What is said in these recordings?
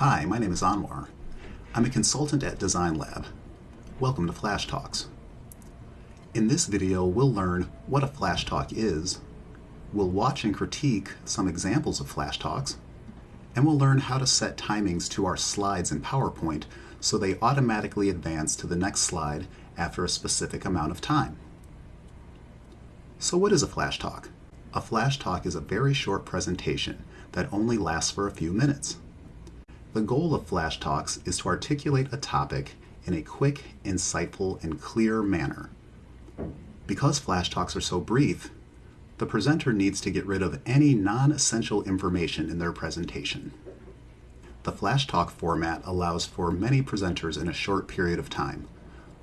Hi, my name is Anwar. I'm a consultant at Design Lab. Welcome to Flash Talks. In this video, we'll learn what a Flash Talk is, we'll watch and critique some examples of Flash Talks, and we'll learn how to set timings to our slides in PowerPoint so they automatically advance to the next slide after a specific amount of time. So what is a Flash Talk? A Flash Talk is a very short presentation that only lasts for a few minutes. The goal of Flash Talks is to articulate a topic in a quick, insightful, and clear manner. Because Flash Talks are so brief, the presenter needs to get rid of any non-essential information in their presentation. The Flash Talk format allows for many presenters in a short period of time,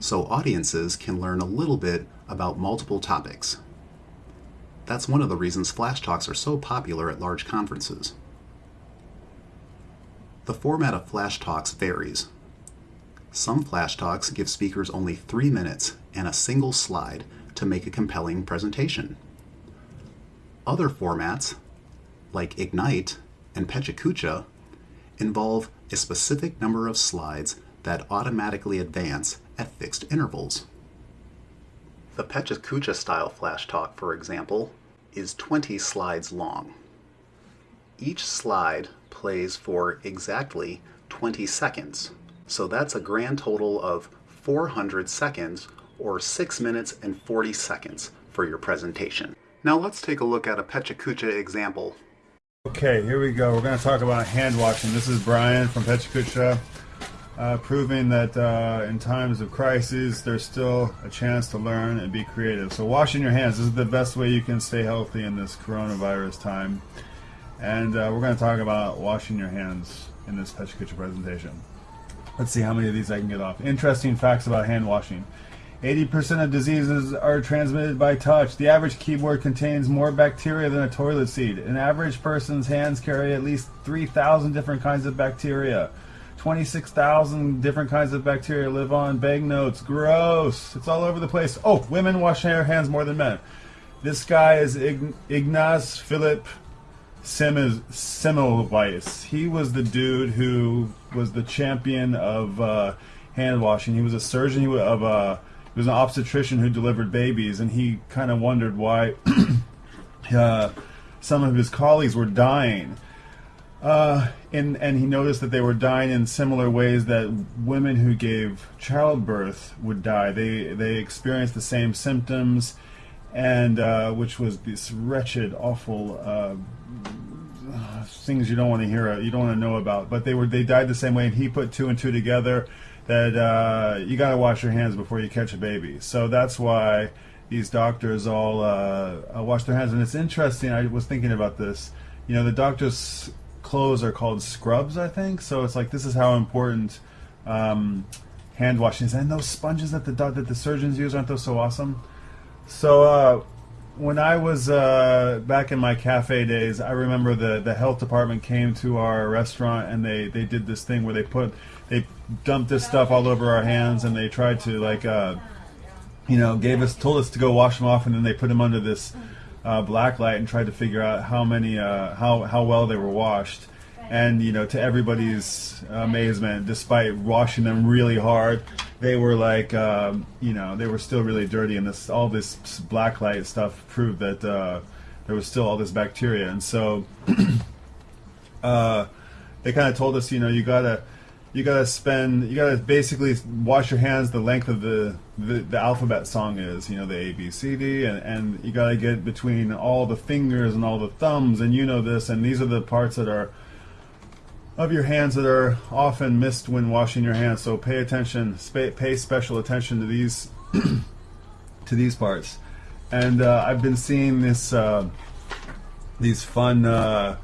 so audiences can learn a little bit about multiple topics. That's one of the reasons Flash Talks are so popular at large conferences. The format of Flash Talks varies. Some Flash Talks give speakers only three minutes and a single slide to make a compelling presentation. Other formats, like Ignite and PechaKucha, involve a specific number of slides that automatically advance at fixed intervals. The PechaKucha style Flash Talk, for example, is 20 slides long. Each slide plays for exactly 20 seconds. So that's a grand total of 400 seconds or 6 minutes and 40 seconds for your presentation. Now let's take a look at a PechaKucha example. Okay, here we go. We're going to talk about hand washing. This is Brian from PechaKucha, uh, proving that uh, in times of crisis, there's still a chance to learn and be creative. So washing your hands, this is the best way you can stay healthy in this coronavirus time and uh, we're going to talk about washing your hands in this PechaKucha presentation. Let's see how many of these I can get off. Interesting facts about hand washing. 80% of diseases are transmitted by touch. The average keyboard contains more bacteria than a toilet seat. An average person's hands carry at least 3,000 different kinds of bacteria. 26,000 different kinds of bacteria live on banknotes. Gross. It's all over the place. Oh, women wash their hands more than men. This guy is Ignaz Philipp Semmelweis. He was the dude who was the champion of uh, hand washing. He was a surgeon. He was, of uh, he was an obstetrician who delivered babies, and he kind of wondered why uh, some of his colleagues were dying. Uh, and and he noticed that they were dying in similar ways that women who gave childbirth would die. They they experienced the same symptoms, and uh, which was this wretched, awful uh, things you don't want to hear, you don't want to know about. But they were they died the same way, and he put two and two together that uh, you got to wash your hands before you catch a baby. So that's why these doctors all uh, uh, wash their hands. And it's interesting. I was thinking about this. You know, the doctors' clothes are called scrubs, I think. So it's like this is how important um, hand washing is. And those sponges that the that the surgeons use aren't those so awesome? So uh, when I was uh, back in my cafe days, I remember the, the health department came to our restaurant and they, they did this thing where they put they dumped this stuff all over our hands and they tried to like uh, you know gave us told us to go wash them off and then they put them under this uh, black light and tried to figure out how many uh, how how well they were washed and you know to everybody's amazement despite washing them really hard they were like um, you know they were still really dirty. And this all this black light stuff proved that uh, there was still all this bacteria. And so uh, they kind of told us you know you gotta you gotta spend you gotta basically wash your hands the length of the the, the alphabet song is you know the A B C D and, and you gotta get between all the fingers and all the thumbs and you know this and these are the parts that are of your hands that are often missed when washing your hands. So pay attention, pay special attention to these to these parts. And uh, I've been seeing this uh, these fun. Uh,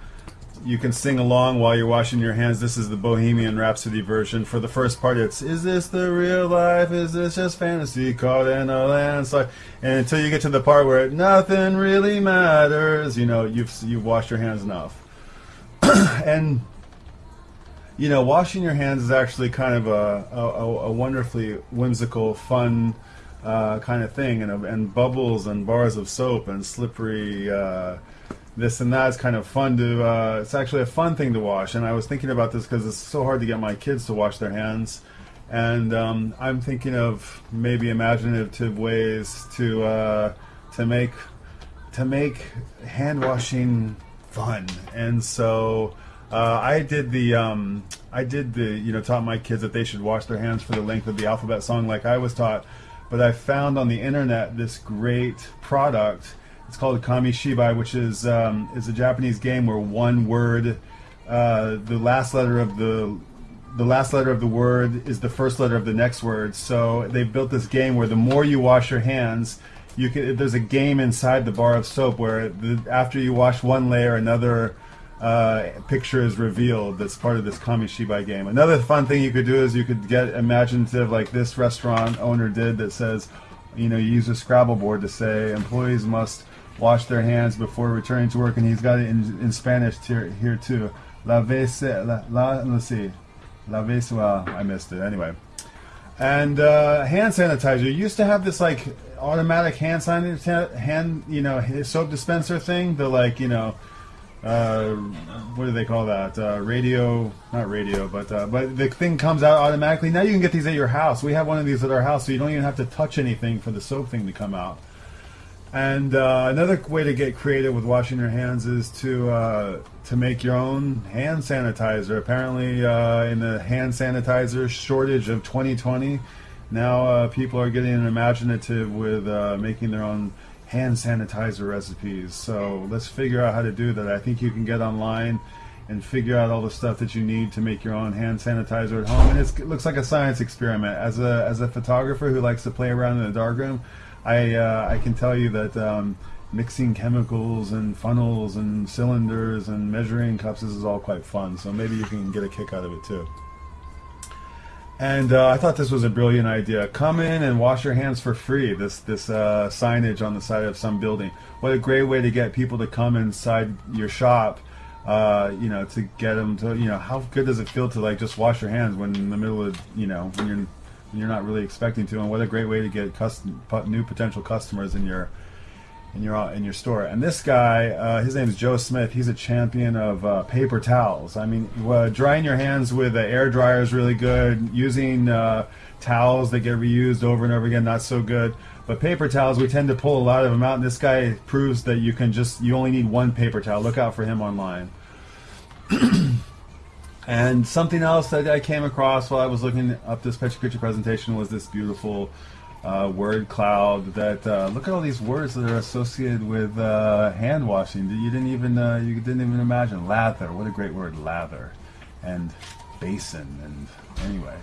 you can sing along while you're washing your hands. This is the Bohemian Rhapsody version. For the first part, it's "Is this the real life? Is this just fantasy caught in a landslide?" And until you get to the part where nothing really matters, you know you've you've washed your hands enough. and you know, washing your hands is actually kind of a, a, a wonderfully whimsical, fun uh, kind of thing, and, and bubbles and bars of soap and slippery, uh, this and that is kind of fun to. Uh, it's actually a fun thing to wash, and I was thinking about this because it's so hard to get my kids to wash their hands, and um, I'm thinking of maybe imaginative ways to uh, to make to make hand washing fun, and so. Uh, I did the um, I did the you know taught my kids that they should wash their hands for the length of the alphabet song like I was taught, but I found on the internet this great product. It's called Kamishibai, which is um, is a Japanese game where one word, uh, the last letter of the the last letter of the word is the first letter of the next word. So they built this game where the more you wash your hands, you can. There's a game inside the bar of soap where the, after you wash one layer, another uh, picture is revealed that's part of this Kamishibai game. Another fun thing you could do is you could get imaginative like this restaurant owner did that says, you know, you use a Scrabble board to say employees must wash their hands before returning to work, and he's got it in, in Spanish here, here too. La vese, la, la, let's see, la vese. Well, I missed it anyway. And uh, hand sanitizer. You used to have this like automatic hand sanitizer, hand you know soap dispenser thing. The like you know uh, what do they call that? Uh, radio, not radio, but uh, but the thing comes out automatically. Now you can get these at your house. We have one of these at our house, so you don't even have to touch anything for the soap thing to come out. And uh, another way to get creative with washing your hands is to uh, to make your own hand sanitizer. Apparently, uh, in the hand sanitizer shortage of 2020, now people are getting imaginative with making their own hand sanitizer recipes. So let's figure out how to do that. I think you can get online and figure out all the stuff that you need to make your own hand sanitizer at home. And it looks like a science experiment. As a as a photographer who likes to play around in the darkroom, I uh, I can tell you that. Um, mixing chemicals and funnels and cylinders and measuring cups this is all quite fun so maybe you can get a kick out of it too and uh, I thought this was a brilliant idea. Come in and wash your hands for free. This this uh, signage on the side of some building. What a great way to get people to come inside your shop. Uh, you know, to get them to you know, how good does it feel to like just wash your hands when in the middle of you know when you're when you're not really expecting to, and what a great way to get custom, new potential customers in your in your in your store. And this guy, uh, his name is Joe Smith. He's a champion of uh, paper towels. I mean, uh, drying your hands with an air dryer is really good. Using uh, towels that get reused over and over again, not so good. But paper towels, we tend to pull a lot of them out. And this guy proves that you can just you only need one paper towel. Look out for him online. and something else that I came across while I was looking up this Pechakucha presentation was this beautiful uh, word cloud that uh, look at all these words that are associated with uh, hand washing you didn't even uh, you didn't even imagine. Lather. What a great word lather. And basin. And anyway.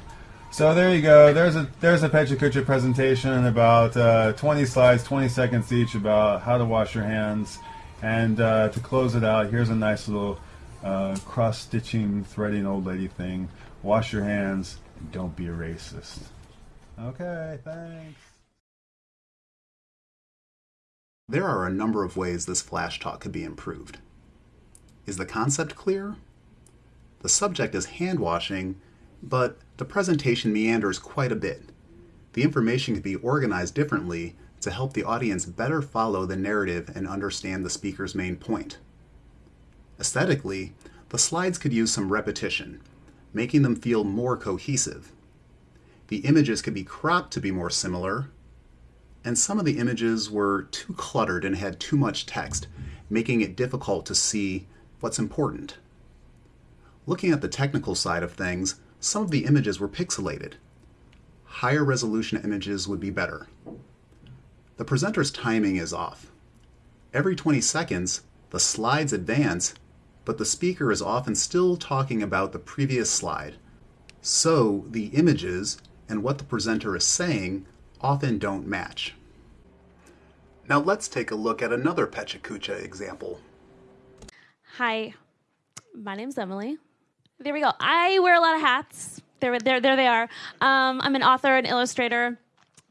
So there you go. There's a there's a Pechakucha presentation about uh, 20 slides 20 seconds each about how to wash your hands. And uh, to close it out here's a nice little cross stitching threading old lady thing. Wash your hands and don't be a racist Okay, thanks. There are a number of ways this flash talk could be improved. Is the concept clear? The subject is hand washing, but the presentation meanders quite a bit. The information could be organized differently to help the audience better follow the narrative and understand the speaker's main point. Aesthetically, the slides could use some repetition, making them feel more cohesive. The images could be cropped to be more similar, and some of the images were too cluttered and had too much text, making it difficult to see what's important. Looking at the technical side of things, some of the images were pixelated. Higher resolution images would be better. The presenter's timing is off. Every 20 seconds, the slides advance, but the speaker is often still talking about the previous slide. So the images and what the presenter is saying often don't match. Now let's take a look at another Pechakucha example. Hi, my name's Emily. There we go. I wear a lot of hats. There, there, there they are. Um, I'm an author, an illustrator,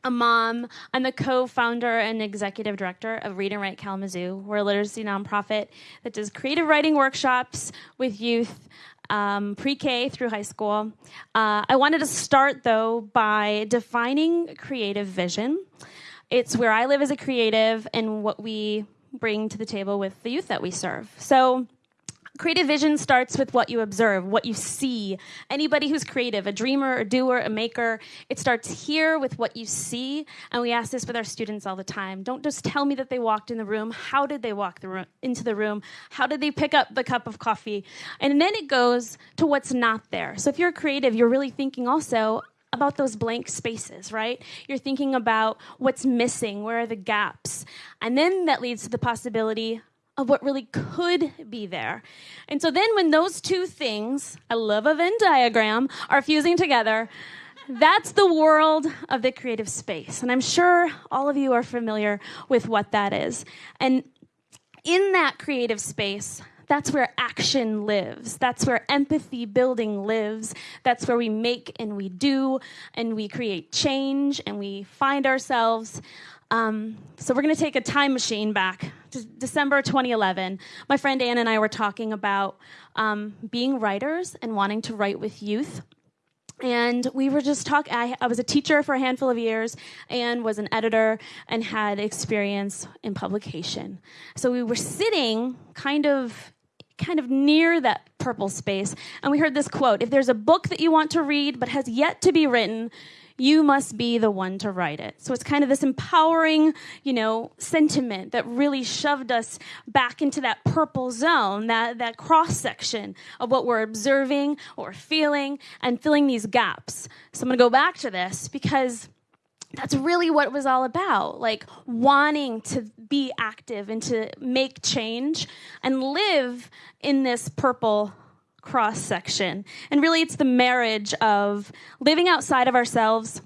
a mom. I'm the co-founder and executive director of Read and Write Kalamazoo. We're a literacy nonprofit that does creative writing workshops with youth um, pre K through high school. Uh, I wanted to start, though, by defining creative vision. It's where I live as a creative and what we bring to the table with the youth that we serve. So, creative vision starts with what you observe, what you see. Anybody who's creative, a dreamer, a doer, a maker, it starts here with what you see. And we ask this with our students all the time. Don't just tell me that they walked in the room. How did they walk the room, into the room? How did they pick up the cup of coffee? And then it goes to what's not there. So if you're creative, you're really thinking also, about those blank spaces, right? You're thinking about what's missing, where are the gaps? And then that leads to the possibility of what really could be there. And so then when those two things, I love a Venn diagram, are fusing together, that's the world of the creative space. And I'm sure all of you are familiar with what that is. And in that creative space, that's where action lives. That's where empathy building lives. That's where we make and we do and we create change and we find ourselves. Um, so we're going to take a time machine back to December 2011. My friend Ann and I were talking about um, being writers and wanting to write with youth and we were just talking I, I, was a teacher for a handful of years and was an editor and had experience in publication so we were sitting kind of kind of near that purple space. And we heard this quote If there's a book that you want to read but has yet to be written, you must be the one to write it. So it's kind of this empowering, you know, sentiment that really shoved us back into that purple zone, that, that cross section of what we're observing, or feeling, and filling these gaps. So I'm going to go back to this because that's really what it was all about like wanting to be active and to make change and live in this purple cross section and really it's the marriage of living outside of ourselves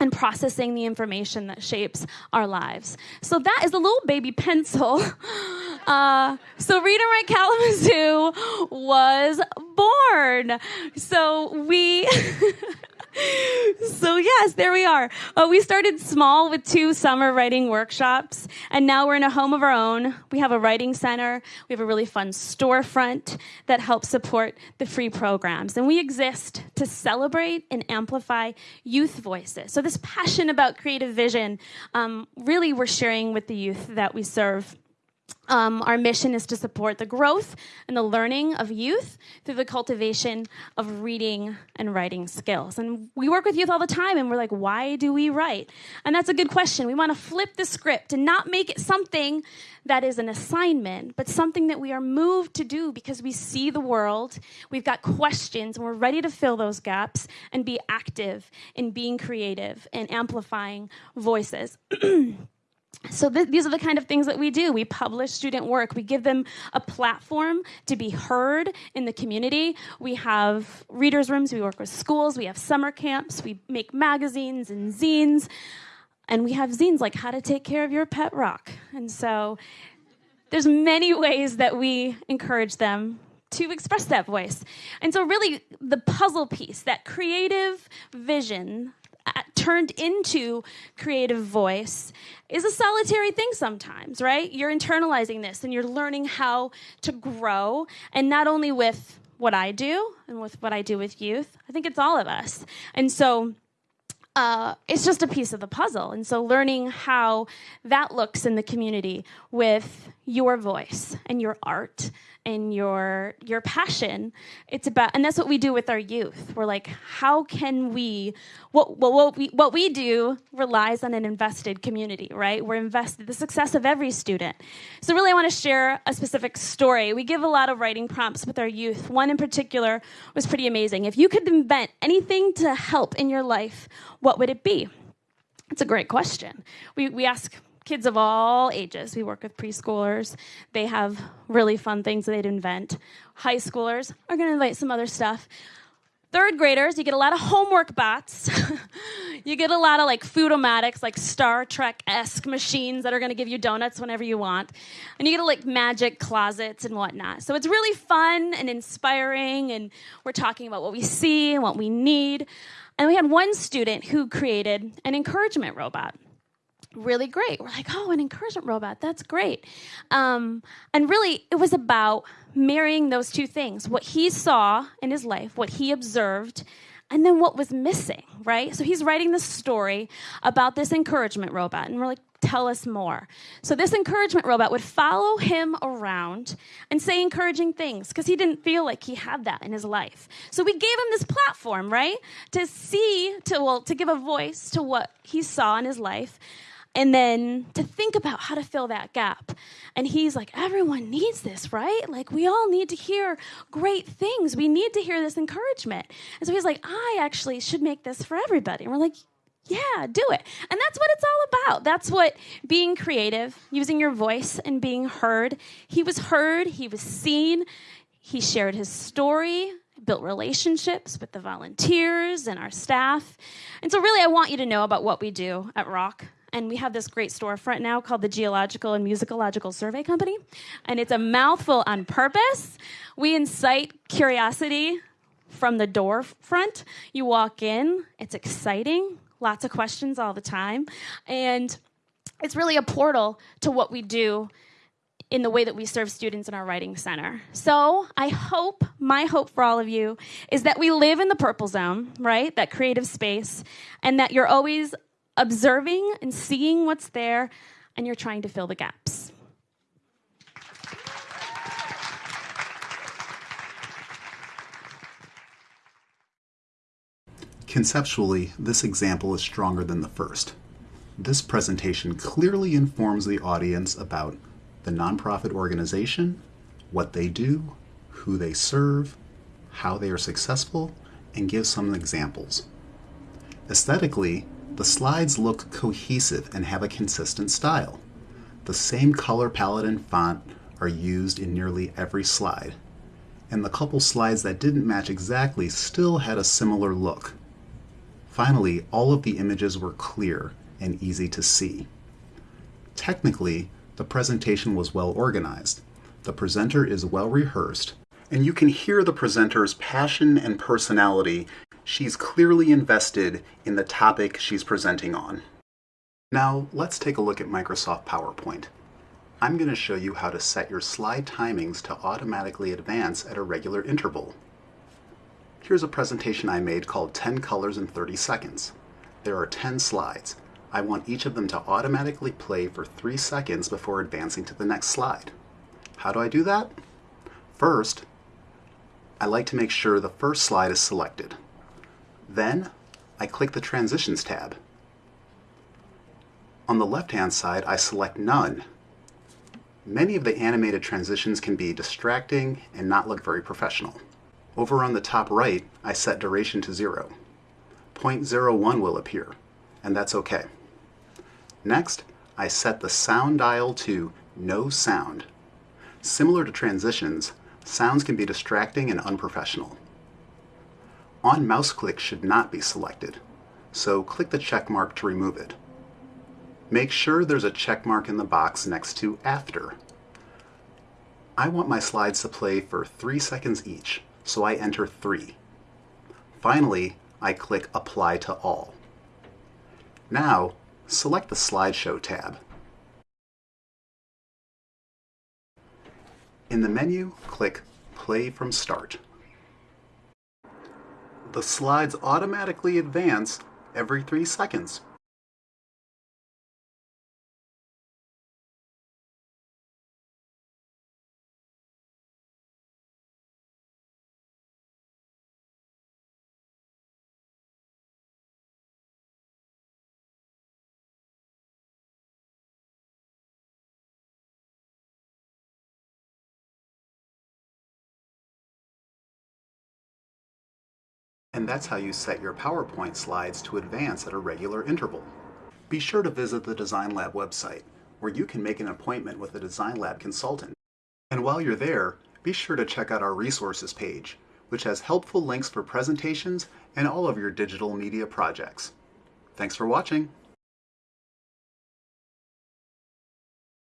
and processing the information that shapes our lives. So that is a little baby pencil. Uh, so Read and Write Kalamazoo was born. So we so yes, there we are. Uh, we started small with two summer writing workshops, and now we're in a home of our own. We have a writing center. We have a really fun storefront that helps support the free programs, and we exist to celebrate and amplify youth voices. So this passion about creative vision, um, really, we're sharing with the youth that we serve. Um, our mission is to support the growth and the learning of youth through the cultivation of reading and writing skills. And we work with youth all the time, and we're like, why do we write? And that's a good question. We want to flip the script and not make it something that is an assignment, but something that we are moved to do because we see the world, we've got questions, and we're ready to fill those gaps and be active in being creative and amplifying voices. so th- these are the kind of things that we do. We publish student work. We give them a platform to be heard in the community. We have readers rooms. We work with schools. We have summer camps. We make magazines and zines. And we have zines like how to take care of your pet rock. And so there's many ways that we encourage them to express that voice. And so really the puzzle piece that creative vision turned into creative voice is a solitary thing sometimes, right? You're internalizing this and you're learning how to grow, and not only with what I do and with what I do with youth, I think it's all of us. And so, uh, it's just a piece of the puzzle. And so, learning how that looks in the community with your voice and your art and your your passion. It's about and that's what we do with our youth. We're like how can we what what, what we what we do relies on an invested community right? We're invested the success of every student. So really i want to share a specific story. We give a lot of writing prompts with our youth. One in particular was pretty amazing. If you could invent anything to help in your life what would it be? It's a great question. We, we ask kids of all ages. We work with preschoolers. They have really fun things they'd invent. High schoolers are going to invite some other stuff. Third graders, you get a lot of homework bots. you get a lot of like Foodomatics, like Star Trek esque machines that are going to give you donuts whenever you want. And you get like magic closets and whatnot. So it's really fun and inspiring. And we're talking about what we see and what we need. And we had one student who created an encouragement robot really great. We're like, oh, an encouragement robot. That's great. Um, and really, it was about marrying those two things what he saw in his life, what he observed, and then what was missing, right? So he's writing this story about this encouragement robot. And we're like, tell us more. So this encouragement robot would follow him around and say encouraging things because he didn't feel like he had that in his life. So we gave him this platform, right? To see, to well, to give a voice to what he saw in his life. And then to think about how to fill that gap. And he's like, everyone needs this, right? Like, we all need to hear great things. We need to hear this encouragement. And so he's like, I actually should make this for everybody. And we're like, yeah, do it. And that's what it's all about. That's what being creative, using your voice and being heard. He was heard, he was seen, he shared his story, built relationships with the volunteers and our staff. And so, really, I want you to know about what we do at RAWK. And we have this great storefront now called the Geological and Musicological Survey Company. And it's a mouthful on purpose. We incite curiosity from the door front. You walk in, it's exciting lots of questions all the time. And it's really a portal to what we do in the way that we serve students in our writing center. So I hope, my hope for all of you is that we live in the purple zone, right? That creative space, and that you're always observing and seeing what's there, and you're trying to fill the gaps. Conceptually, this example is stronger than the first. This presentation clearly informs the audience about the nonprofit organization, what they do, who they serve, how they are successful, and gives some examples. Aesthetically, the slides look cohesive and have a consistent style. The same color palette and font are used in nearly every slide, and the couple slides that didn't match exactly still had a similar look. Finally, all of the images were clear and easy to see. Technically, the presentation was well organized. The presenter is well rehearsed, and you can hear the presenter's passion and personality. She's clearly invested in the topic she's presenting on. Now, let's take a look at Microsoft PowerPoint. I'm going to show you how to set your slide timings to automatically advance at a regular interval. Here's a presentation I made called 10 Colors in 30 Seconds. There are 10 slides. I want each of them to automatically play for 3 seconds before advancing to the next slide. How do I do that? First, I like to make sure the first slide is selected. Then, I click the Transitions tab. On the left-hand side, I select None. Many of the animated transitions can be distracting and not look very professional. Over on the top right, I set duration to 0. 0.01 will appear, and that's okay. Next, I set the sound dial to no sound. Similar to transitions, sounds can be distracting and unprofessional. On mouse click should not be selected, so click the check mark to remove it. Make sure there's a check mark in the box next to After. I want my slides to play for 3 seconds each, so I enter 3. Finally, I click Apply to All. Now, select the Slideshow tab. In the menu, click Play from Start. The slides automatically advance every 3 seconds. And that's how you set your PowerPoint slides to advance at a regular interval. Be sure to visit the Design Lab website, where you can make an appointment with a Design Lab consultant. And while you're there, be sure to check out our resources page, which has helpful links for presentations and all of your digital media projects. Thanks for watching.